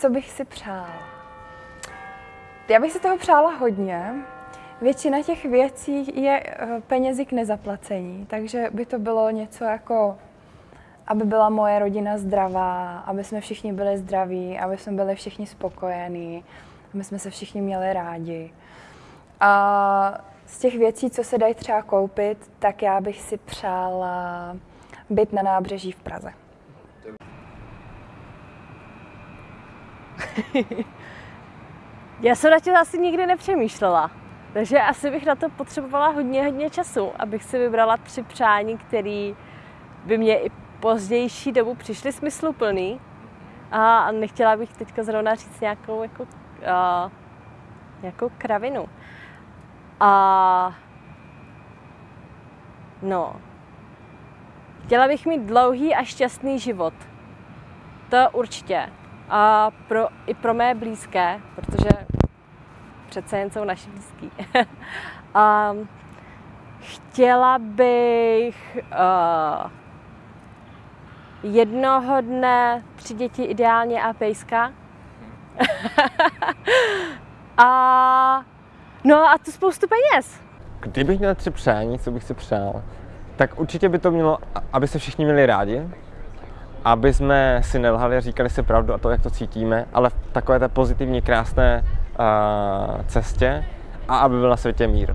Co bych si přála? Já bych si toho přála hodně. Většina těch věcí je eh, penězi k nezaplacení, takže by to bylo něco jako, aby byla moje rodina zdravá, aby jsme všichni byli zdraví, aby jsme byli všichni spokojení, aby jsme se všichni měli rádi. A z těch věcí, co se dají třeba koupit, tak já bych si přála být na nábřeží v Praze. Já jsem na tím asi nikdy nepřemýšlela. Takže asi bych na to potřebovala hodně, hodně času, abych si vybrala tři přání, které by mě i pozdější dobu přišly smysluplný. A nechtěla bych teďka zrovna říct nějakou jako, uh, nějakou kravinu. A no, chtěla bych mít dlouhý a šťastný život. To určitě. A pro, i pro mé blízké, protože přece jen jsou naši blízký. a chtěla bych uh, jednoho dne tři děti ideálně a pejska. a no a tu spoustu peněz. Kdybych měl tři přání, co bych si přál, tak určitě by to mělo, aby se všichni měli rádi, aby jsme si nelhali a říkali si pravdu a to, jak to cítíme, ale v takové té pozitivní, krásné uh, cestě a aby byl na světě mír.